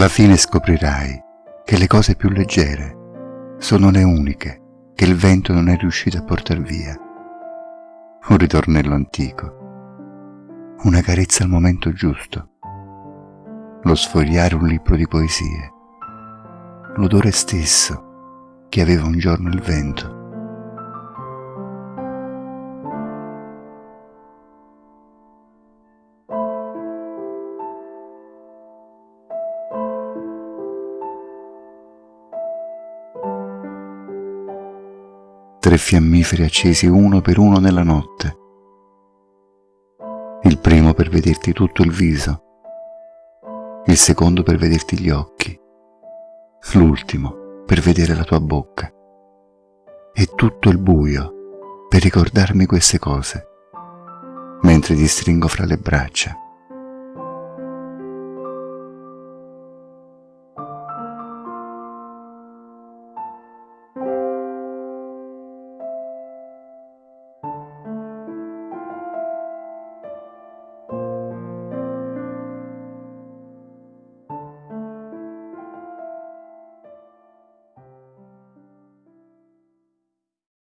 Alla fine scoprirai che le cose più leggere sono le uniche che il vento non è riuscito a portar via. Un ritornello antico, una carezza al momento giusto, lo sfogliare un libro di poesie, l'odore stesso che aveva un giorno il vento tre fiammiferi accesi uno per uno nella notte. Il primo per vederti tutto il viso, il secondo per vederti gli occhi, l'ultimo per vedere la tua bocca. E tutto il buio per ricordarmi queste cose, mentre ti stringo fra le braccia